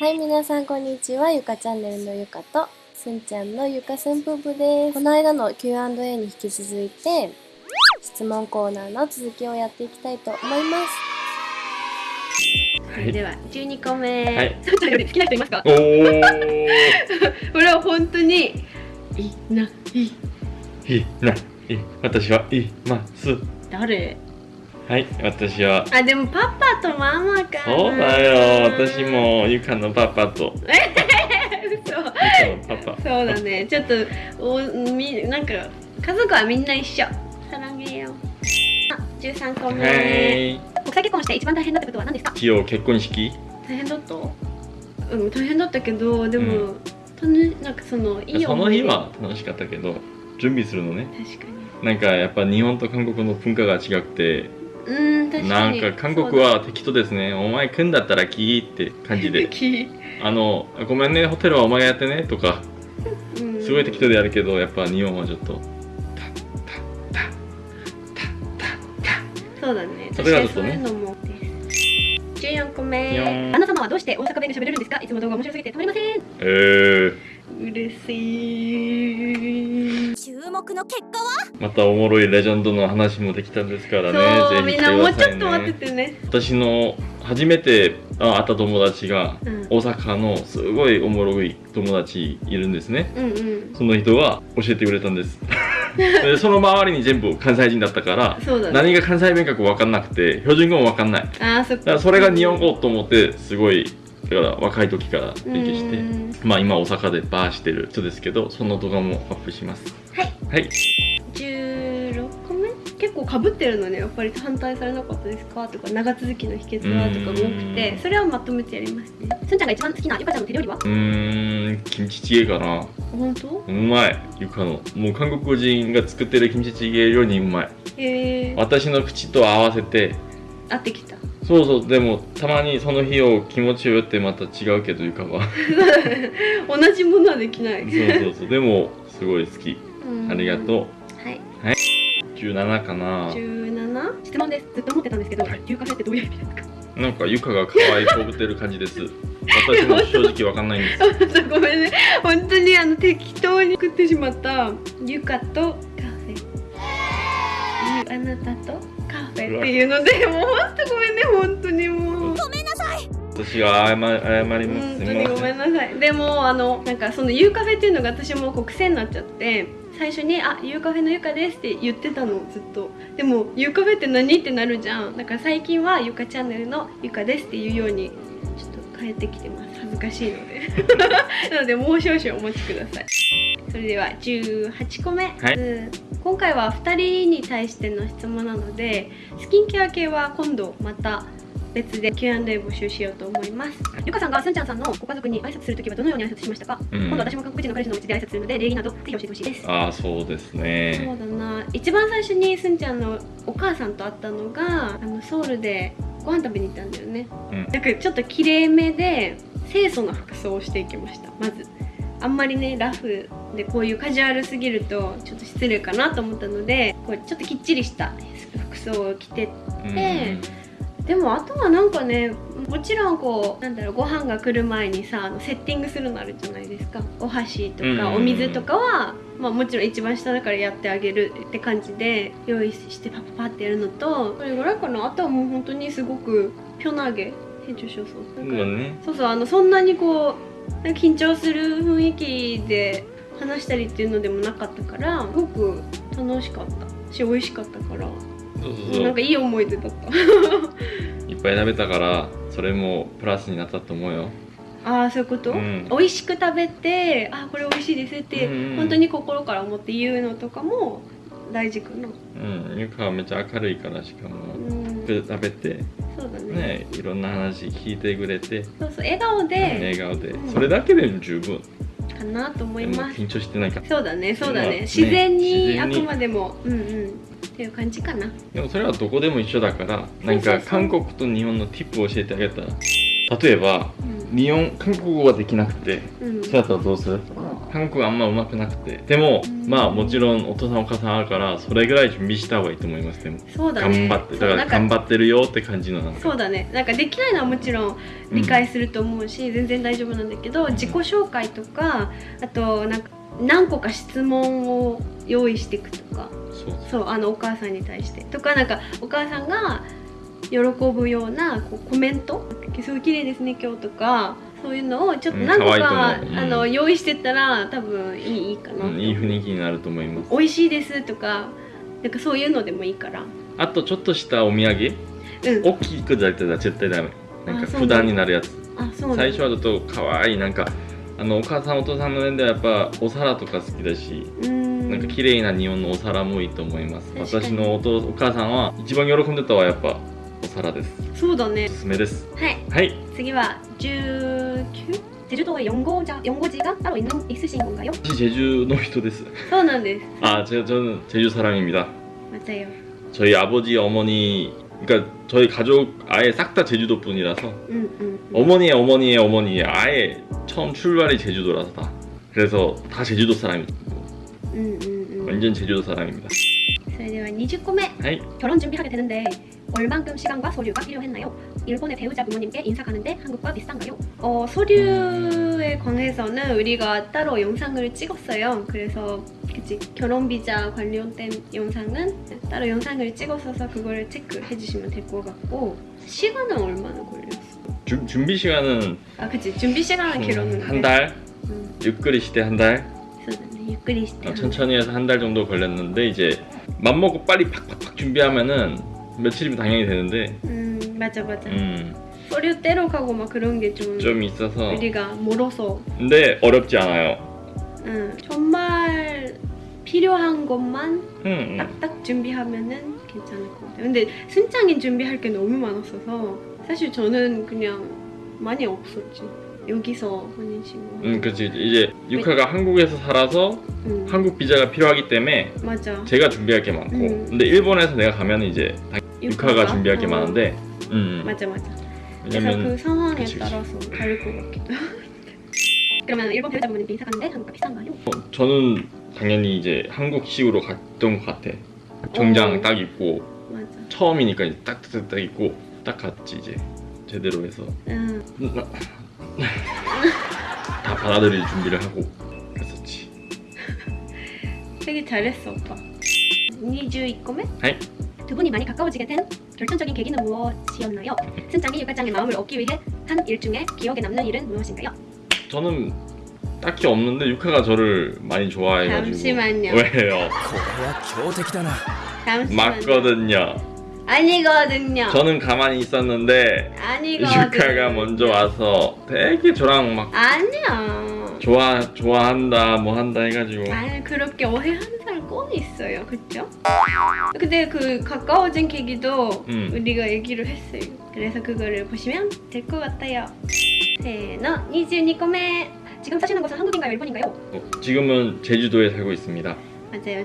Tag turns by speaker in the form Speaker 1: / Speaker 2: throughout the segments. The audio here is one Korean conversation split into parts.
Speaker 1: はい、皆さんこんにちは。ゆかチャンネルのゆかと、すんちゃんのゆかすん夫婦です。この間の Q&A に引き続いて、質問コーナーの続きをやっていきたいと思います。
Speaker 2: はい。
Speaker 3: では12個目、
Speaker 2: はい。
Speaker 3: さんちゃんより好きな人いますか？
Speaker 2: おー。
Speaker 3: これは本当にいない
Speaker 2: い。いない。私はいます。
Speaker 3: 誰？
Speaker 2: はい私は。
Speaker 3: あでもパパとママかな。
Speaker 2: そうだよ。私もゆかのパパと。
Speaker 3: 嘘。
Speaker 2: パパ。
Speaker 3: そうだね。ちょっとおみなんか家族はみんな一緒。さらげよ。うあ13個目、
Speaker 2: はい。
Speaker 3: 国際結婚して一番大変だったことは何ですか？
Speaker 2: 一応結婚式。
Speaker 3: 大変だった？うん大変だったけどでも、たのなんかそのいい
Speaker 2: その日は楽しかったけど準備するのね。
Speaker 3: 確かに。
Speaker 2: なんかやっぱ日本と韓国の文化が違くて
Speaker 3: うん確かに。
Speaker 2: なんか韓国は適当ですね。お前来んだったら来いって感じで。
Speaker 3: き
Speaker 2: あのごめんねホテルはお前がやってねとか。
Speaker 3: うん。
Speaker 2: すごい適当でやるけどやっぱ日本はちょっと。
Speaker 3: そうだね。
Speaker 2: それがちょっとね。
Speaker 3: そういうのも。です14個目。
Speaker 2: よー。ん
Speaker 3: アンナ様はどうして大阪弁で喋れるんですか？いつも動画面白すぎて。たまりません。
Speaker 2: えー、
Speaker 3: 嬉しい
Speaker 4: 注目の結果は？
Speaker 2: またおもろいレジェンドの話もできたんですからね。
Speaker 3: そうみんなもうちょっと待っててね。
Speaker 2: 私の初めてあ会った友達が
Speaker 3: うん。
Speaker 2: 大阪のすごいおもろい友達いるんですね。
Speaker 3: うんうん。
Speaker 2: その人が教えてくれたんです。でその周りに全部関西人だったから
Speaker 3: ね。
Speaker 2: 何が関西弁か分かんなくて標準語も分かんない。
Speaker 3: あーそ
Speaker 2: だからそれが日本語と思ってすごいだから若い時から勉強して
Speaker 3: うん。
Speaker 2: まあ今大阪でバーしてる人ですけどその動画もアップします。
Speaker 3: はい。
Speaker 2: はい。
Speaker 3: 16個目？結構かぶってるのね。やっぱり反対されなかったですか？とか長続きの秘訣は？とかも多くて
Speaker 2: うん。
Speaker 3: それはまとめてやりますね。すんちゃんが一番好きなゆかちゃんの手料理は？
Speaker 2: うーんキムチチゲかな。
Speaker 3: 本当？
Speaker 2: うまい。ゆかの。もう韓国人が作ってるキムチチゲよりうまい。
Speaker 3: へえ
Speaker 2: 私の口と合わせて
Speaker 3: 合ってきた
Speaker 2: そうそうでもたまにその日を気持ちよってまた違うけどゆかは
Speaker 3: 同じものはできない。
Speaker 2: そうそうそうでもすごい好き。
Speaker 3: うん。
Speaker 2: ありがと
Speaker 3: はい、
Speaker 2: う17かな。
Speaker 3: 17質問です。ずっと思ってたんですけど、
Speaker 2: はい。
Speaker 3: 牛カフェってどういう意味ですか？
Speaker 2: なんかゆかが可愛いこぶってる感じです。私も正直わかんないんです。
Speaker 3: ごめんね。本当にあの適当に作ってしまったゆかとカフェ。ゆあなたと？っていうのでもう本当ごめんね本当にもう。
Speaker 2: 私が謝謝ります。
Speaker 3: 本当にごめん。なさいでもあのなんかそのゆうカフェっていうのが私もこう癖になっちゃって最初に「あゆうカフェのゆかです」って言ってたのずっと。でもゆうカフェって何ってなるじゃん。だから最近はゆかチャンネルのゆかですっていうようにちょっと変えてきてます。恥ずかしいので。なのでもう少々お待ちください。それでは18個目、
Speaker 2: はい。
Speaker 3: うん今回は2人に対しての質問なのでスキンケア系は今度また別で Q&A 募集しようと思います。ゆかさんがすんちゃんさんのご家族に挨拶するときはどのように挨拶しましたか、
Speaker 2: うん。
Speaker 3: 今度私も韓国人の彼氏のうちで挨拶するので礼儀などぜひ教えてほしいです。
Speaker 2: ああそうです
Speaker 3: そう
Speaker 2: ね
Speaker 3: だな。一番最初にすんちゃんのお母さんと会ったのがあのソウルでご飯食べに行ったんだよね、
Speaker 2: うん。
Speaker 3: かちょっときれいめで清楚な服装をしていきました。まずあんまりねラフでこういうカジュアルすぎるとちょっと失礼かなと思ったのでこうちょっときっちりした服装を着て
Speaker 2: うん。
Speaker 3: ででもあとはなんかねもちろんこうなんだろうご飯が来る前にさあのセッティングするのあるじゃないですか。お箸とかお水とかは、まあ、もちろん一番下だからやってあげるって感じで用意してパパパってやるのとそれぐらいかな。あとはもう本当にすごくピョナゲ編集そうそう
Speaker 2: あね。
Speaker 3: そうそうあのそんなにこう緊張する雰囲気で話したりっていうのでもなかったからすごく楽しかった。し美味しかったから。
Speaker 2: そうそうそう。
Speaker 3: なんかいい思い出だった。
Speaker 2: いっぱい食べたからそれもプラスになったと思うよ。
Speaker 3: ああそういうこと、
Speaker 2: うん。
Speaker 3: 美味しく食べてあーこれ美味しいですって、
Speaker 2: うん
Speaker 3: 本当に心から思って言うのとかも大事かな。
Speaker 2: うん。ゆかはめっちゃ明るいからしかも。
Speaker 3: うん。
Speaker 2: 食べて。
Speaker 3: そうだね。
Speaker 2: ねいろんな話聞いてくれて。
Speaker 3: そうそう笑顔で。
Speaker 2: 笑顔で。
Speaker 3: うん。
Speaker 2: それだけでも十分
Speaker 3: かなと思
Speaker 2: で
Speaker 3: います。
Speaker 2: も緊張してないか。ら
Speaker 3: そうだねそうだね。
Speaker 2: ね
Speaker 3: 自然にあくまでもうんうん。っていう感じかな。
Speaker 2: でもそれはどこでも一緒だからなんか韓国と日本のティップを教えてあげたら。例えば
Speaker 3: うん。
Speaker 2: 日本韓国語ができなくて
Speaker 3: うん。
Speaker 2: そうやったらどうする？韓国あんま上手くなくて。でも
Speaker 3: うん。
Speaker 2: まあもちろんお父さんお母さんあるからそれぐらい準備した方がいいと思います。でも
Speaker 3: そうだね。
Speaker 2: 頑張って。だから頑張ってるよって感じの
Speaker 3: そうだね。なんかできないのはもちろん理解すると思うし、全然大丈夫なんだけど自己紹介とかあとなんか何個か質問を用意していくとか。
Speaker 2: そう
Speaker 3: そうあのお母さんに対して。とかなんかお母さんが喜ぶようなこうコメント「すごい綺麗ですね今日」とかそういうのをちょっと
Speaker 2: うん
Speaker 3: 何個か,、
Speaker 2: ううん。
Speaker 3: あの用意してったら多分いいいいかな、
Speaker 2: うんいい雰囲気になると思います。
Speaker 3: 美味しいですとかなんかそういうのでもいいから。
Speaker 2: あとちょっとしたお土産？
Speaker 3: うん。
Speaker 2: 大きくだったら絶対ダメ。なんか
Speaker 3: あそう
Speaker 2: 負担になるやつ。
Speaker 3: あそうなんだ
Speaker 2: 最初はちょっと可愛い。なんかあのお母さんお父さんの面ではやっぱお皿とか好きだし
Speaker 3: うん。
Speaker 2: なんか綺麗な日本のお皿もいいと思います。私のお父お母さんは一番喜んでたのはやっぱお皿です。
Speaker 3: そうだね。
Speaker 2: おすすめです。
Speaker 3: はい。
Speaker 2: はい。
Speaker 3: 次は 큐? 제주도에 연고자, 연고지가 따로 있는, 있으신 건가요?
Speaker 2: 혹시 제주 놀이터
Speaker 3: 됐어? 저는 네.
Speaker 2: 아, 제가, 저는 제주 사랑입니다.
Speaker 3: 맞아요.
Speaker 2: 저희 아버지, 어머니 그러니까 저희 가족 아예 싹 다 제주도 분이라서
Speaker 3: 음, 음, 음,
Speaker 2: 어머니의 어머니의 어머니의 아예 처음 출발이 제주도라서 다 그래서 다 제주도 사람이고
Speaker 3: 음, 음, 음,
Speaker 2: 완전 제주도 사람입니다
Speaker 3: 그래서
Speaker 2: 29회
Speaker 3: 결혼 준비하게 되는데 얼만큼 시간과 서류가 필요했나요? 일본의 배우자 부모님께 인사 가는데 한국과 비슷한가요? 어, 서류에 관해서는 우리가 따로 영상을 찍었어요. 그래서 그치 결혼 비자 관련된 영상은 따로 영상을 찍었어서 그걸 체크해 주시면 될 것 같고 시간은 얼마나 걸렸어?
Speaker 2: 주- 준비 시간은
Speaker 3: 아 그치 준비 시간은 길었는데
Speaker 2: 한 달,
Speaker 3: 음,
Speaker 2: 유끌이 시대 한 달,
Speaker 3: 유끌이 시대
Speaker 2: 어, 천천히 해서 한 달 정도 걸렸는데 이제 맘먹고 빨리 팍팍팍 준비하면은 며칠이면 당연히 되는데
Speaker 3: 음 맞아 맞아
Speaker 2: 음,
Speaker 3: 서류 떼러 가고 막 그런 게 좀
Speaker 2: 좀 있어서
Speaker 3: 우리가 멀어서
Speaker 2: 근데 어렵지 않아요.
Speaker 3: 응, 정말 필요한 것만
Speaker 2: 음, 음.
Speaker 3: 딱딱 준비하면은 괜찮을 것 같아요. 근데 순창인 준비할 게 너무 많았어서 사실 저는 그냥 많이 없었지. 여기서 식으로.
Speaker 2: 음, 그렇지. 이제 유카가 한국에서 살아서
Speaker 3: 응,
Speaker 2: 한국 비자가 필요하기 때문에
Speaker 3: 맞아.
Speaker 2: 제가 준비할 게 많고
Speaker 3: 음.
Speaker 2: 근데 일본에서 내가 가면 이제 유카가 준비할 게
Speaker 3: 어,
Speaker 2: 많은데 음,
Speaker 3: 음, 음. 맞아 맞아
Speaker 2: 왜냐면,
Speaker 3: 그래서 그 상황에
Speaker 2: 그치,
Speaker 3: 따라서 다를 것 같기도 그러면 일본 배우자분이 인사 갔는데 한국가 비싼가요?
Speaker 2: 어, 저는 당연히 이제 한국식으로 갔던 것 같아 정장
Speaker 3: 오.
Speaker 2: 딱 입고
Speaker 3: 맞아.
Speaker 2: 처음이니까 딱딱딱 딱 입고 딱 갔지 이제 제대로 해서
Speaker 3: 음.
Speaker 2: 다 받아들일 준비를 하고 갔었지
Speaker 3: 되게 잘했어 오빠 21個目?
Speaker 2: 네.
Speaker 3: 두 분이 많이 가까워지게 된 결정적인 계기는 무엇이었나요? 승장이 육가장의 마음을 얻기 위해 한 일 중에 기억에 남는 일은 무엇인가요?
Speaker 2: 저는 딱히 없는데 육하가 저를 많이 좋아해가지고.
Speaker 3: 잠시만요.
Speaker 2: 왜요?
Speaker 3: 잠시만요.
Speaker 2: 맞거든요.
Speaker 3: 아니거든요.
Speaker 2: 저는 가만히 있었는데
Speaker 3: 아니거든요.
Speaker 2: 육하가 먼저 와서 되게 저랑 막
Speaker 3: 아니야
Speaker 2: 좋아, 좋아한다 뭐 한다 해가지고.
Speaker 3: 아 그렇게 오해하는 있어요 그쵸? 근데 그 가까워진 계기도
Speaker 2: 음.
Speaker 3: 우리가 얘기를 했어요 그래서 그거를 보시면 될 것 같아요 세너 22個目 지금 사시는 곳은 한국인가요 일본인가요?
Speaker 2: 어, 지금은 제주도에 살고 있습니다.
Speaker 3: 맞아요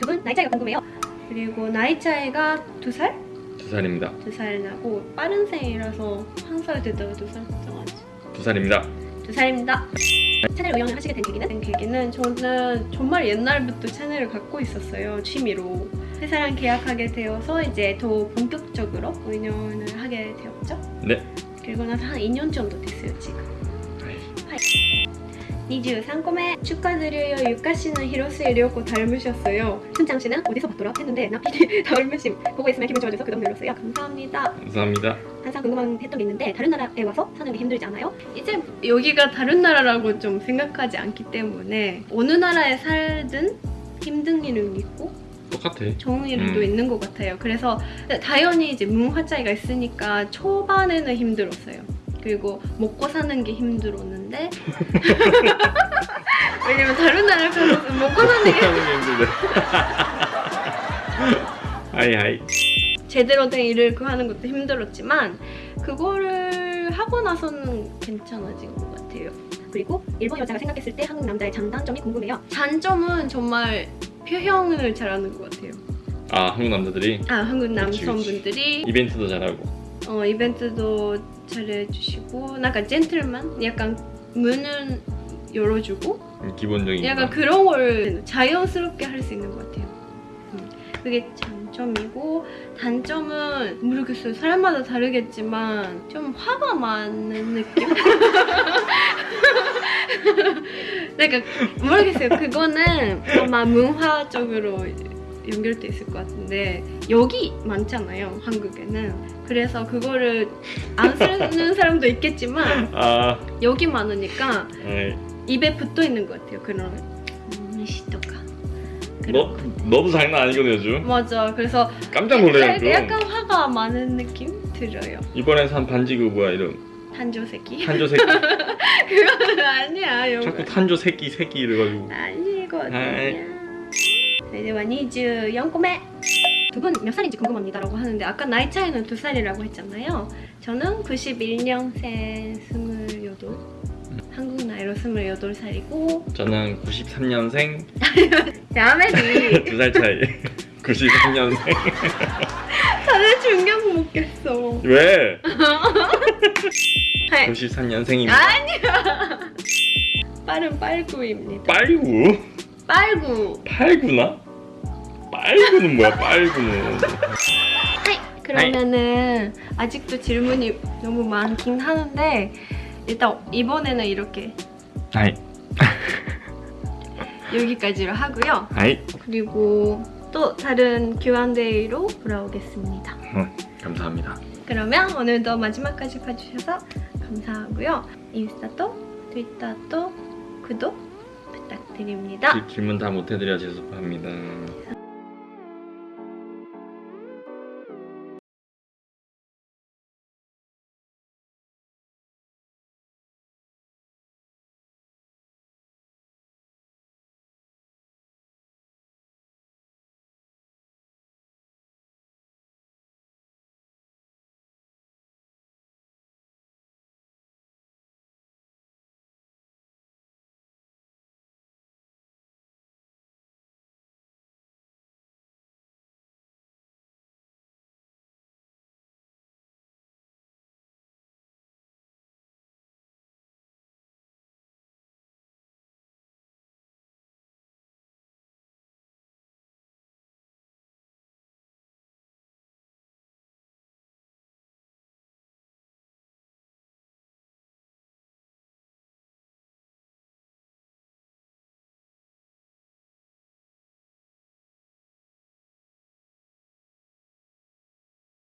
Speaker 3: 두 분 나이 차이가 궁금해요 그리고 나이 차이가 두 살?
Speaker 2: 두 살입니다.
Speaker 3: 두 살 나고 빠른 생이라서 한살 됐다가 두살 됐다가지
Speaker 2: 두 살입니다.
Speaker 3: 두 살입니다. 채널 운영을 하시게 된 계기는? 된 계기는 저는 정말 옛날부터 채널을 갖고 있었어요 취미로 회사랑 계약하게 되어서 이제 더 본격적으로 운영을 하게 되었죠.
Speaker 2: 네.
Speaker 3: 그리고 나서 한 2년 정도 됐어요 지금.
Speaker 2: 아이,
Speaker 3: 23個目축하드려요 유카 씨는 히로스의 려고 닮으셨어요 순장 씨는 어디서 봤더라 했는데 나 PD 닮으심 보고 있으면 기분 좋아져서 구독 눌렀어요 감사합니다
Speaker 2: 감사합니다.
Speaker 3: 항상 궁금한 했던 게 있는데 다른 나라에 와서 사는 게 힘들지 않아요? 이제 여기가 다른 나라라고 좀 생각하지 않기 때문에 어느 나라에 살든 힘든 일은 있고
Speaker 2: 똑같아.
Speaker 3: 좋은 일도
Speaker 2: 음.
Speaker 3: 있는 것 같아요. 그래서 당연히 이제 문화 차이가 있으니까 초반에는 힘들었어요. 그리고 먹고 사는 게 힘들었는데 왜냐면 다른 나라 가서 먹고 사는 게
Speaker 2: 하는 게 힘들네. はい はい.
Speaker 3: 제대로 된 일을 구하는 것도 힘들었지만 그거를 하고 나서는 괜찮아진 것 같아요. 그리고 일본 여자가 생각했을 때 한국 남자의 장단점이 궁금해요. 장점은 정말 표현을 잘하는 것 같아요.
Speaker 2: 아 한국 남자들이
Speaker 3: 아 한국
Speaker 2: 그치, 그치.
Speaker 3: 남성분들이
Speaker 2: 이벤트도 잘하고.
Speaker 3: 어 이벤트도 잘해주시고 약간 젠틀만 약간 문은 열어주고
Speaker 2: 기본적인
Speaker 3: 약간
Speaker 2: 거.
Speaker 3: 그런 걸 자연스럽게 할 수 있는 것 같아요. 음, 그게 장점이고 단점은 모르겠어요. 사람마다 다르겠지만 좀 화가 많은 느낌? 그러니까 모르겠어요. 그거는 아마 문화적으로 연결돼 있을 것 같은데 여기 많잖아요. 한국에는. 그래서 그거를 안 쓰는 사람도 있겠지만
Speaker 2: 아,
Speaker 3: 여기 많으니까
Speaker 2: 네.
Speaker 3: 입에 붙어 있는 것 같아요. 그런 미시도가.
Speaker 2: 너 너도 장난 아니거든 요즘.
Speaker 3: 맞아. 그래서
Speaker 2: 깜짝 놀래요.
Speaker 3: 약간, 화가 많은 느낌 들어요.
Speaker 2: 이번에 산 반지 그 뭐야 이름?
Speaker 3: 탄조 새끼.
Speaker 2: 탄조 새끼.
Speaker 3: 그거는 아니야. 영어.
Speaker 2: 자꾸 탄조 새끼 새끼 이래가지고.
Speaker 3: 아니거든요.
Speaker 2: 아 이.
Speaker 3: 네, 이제 24個目. 두분 몇 살인지 궁금합니다 라고 하는데 아까 나이 차이는 두 살이라고 했잖아요. 저는 91년생 28. 한국 나이로 28살이고
Speaker 2: 저는 93년생
Speaker 3: 야매니
Speaker 2: 두 살 차이. 93년생.
Speaker 3: 다들 중경 먹겠어.
Speaker 2: 왜?
Speaker 3: 네.
Speaker 2: 93년생입니다.
Speaker 3: 빠른 빨구입니다.
Speaker 2: 빨구?
Speaker 3: 빨구.
Speaker 2: 팔구나? 빨구는 뭐야 빨구는?
Speaker 3: 하이. 그러면은 아직도 질문이 너무 많긴 하는데 일단 이번에는 이렇게
Speaker 2: 아이
Speaker 3: 여기까지로 하고요.
Speaker 2: 아이
Speaker 3: 그리고 또 다른 Q&A로 돌아오겠습니다.
Speaker 2: 어, 감사합니다.
Speaker 3: 그러면 오늘도 마지막까지 봐주셔서 감사하고요. 인스타도 트위터도 구독 부탁드립니다.
Speaker 2: 질- 질문 다 못 해드려 죄송합니다.